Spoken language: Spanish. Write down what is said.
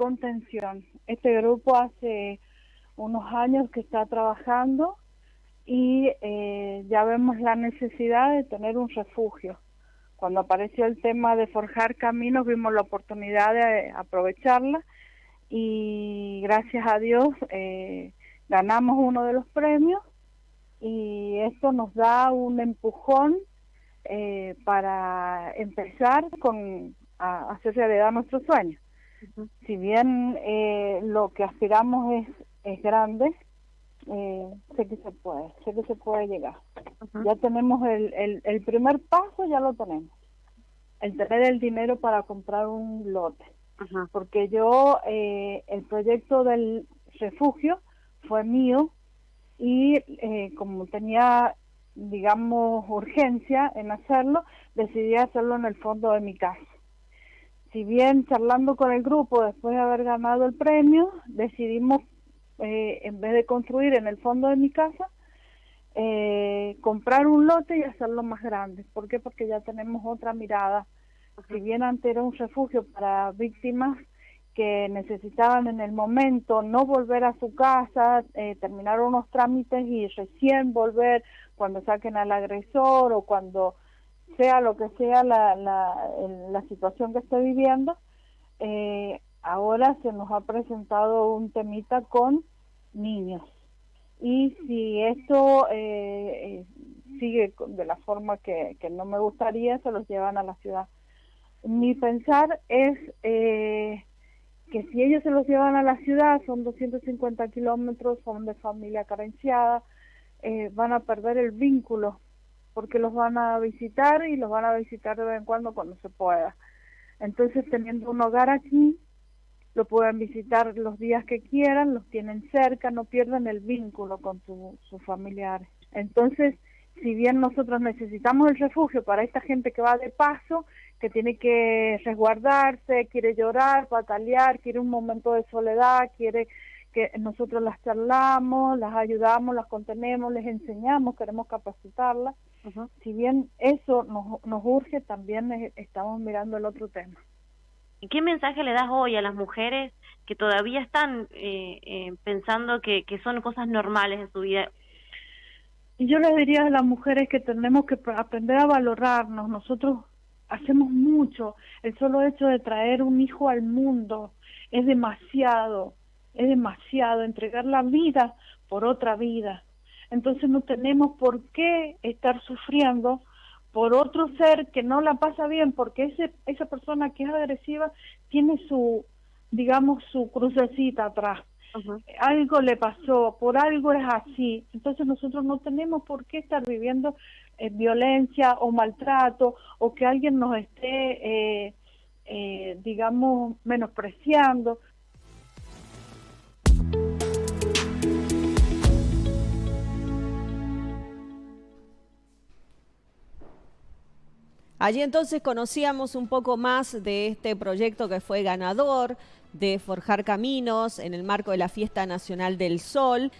contención. Este grupo hace unos años que está trabajando y eh, ya vemos la necesidad de tener un refugio. Cuando apareció el tema de forjar caminos vimos la oportunidad de aprovecharla y gracias a Dios eh, ganamos uno de los premios y esto nos da un empujón eh, para empezar con a hacer realidad nuestros sueños. Si bien eh, lo que aspiramos es, es grande, eh, sé que se puede, sé que se puede llegar. Ya tenemos el, el, el primer paso, ya lo tenemos. El tener el dinero para comprar un lote. Porque yo, eh, el proyecto del refugio fue mío y eh, como tenía, digamos, urgencia en hacerlo, decidí hacerlo en el fondo de mi casa. Si bien charlando con el grupo después de haber ganado el premio, decidimos, eh, en vez de construir en el fondo de mi casa, eh, comprar un lote y hacerlo más grande. ¿Por qué? Porque ya tenemos otra mirada. Si bien antes era un refugio para víctimas que necesitaban en el momento no volver a su casa, eh, terminar unos trámites y recién volver cuando saquen al agresor o cuando sea lo que sea la, la, la situación que esté viviendo, eh, ahora se nos ha presentado un temita con niños. Y si esto eh, eh sigue de la forma que, que no me gustaría, se los llevan a la ciudad. Mi pensar es eh, que si ellos se los llevan a la ciudad, son 250 kilómetros, son de familia carenciada, eh, van a perder el vínculo, porque los van a visitar y los van a visitar de vez en cuando cuando se pueda. Entonces, teniendo un hogar aquí, lo pueden visitar los días que quieran, los tienen cerca, no pierden el vínculo con su, sus familiares. Entonces, si bien nosotros necesitamos el refugio para esta gente que va de paso, que tiene que resguardarse, quiere llorar, patalear, quiere un momento de soledad, quiere que nosotros las charlamos, las ayudamos, las contenemos, les enseñamos, queremos capacitarlas. Si bien eso nos, nos urge, también estamos mirando el otro tema. ¿Y qué mensaje le das hoy a las mujeres que todavía están eh, eh, pensando que, que son cosas normales en su vida? Y yo les diría a las mujeres que tenemos que aprender a valorarnos. Nosotros hacemos mucho. El solo hecho de traer un hijo al mundo es demasiado, es demasiado. Entregar la vida por otra vida. Entonces no tenemos por qué estar sufriendo por otro ser que no la pasa bien, porque ese, esa persona que es agresiva tiene su, digamos, su crucecita atrás. Algo le pasó, por algo es así. Entonces nosotros no tenemos por qué estar viviendo eh, violencia o maltrato o que alguien nos esté, eh, eh, digamos, menospreciando. Allí entonces conocíamos un poco más de este proyecto que fue ganador de Forjar Caminos en el marco de la Fiesta Nacional del Sol.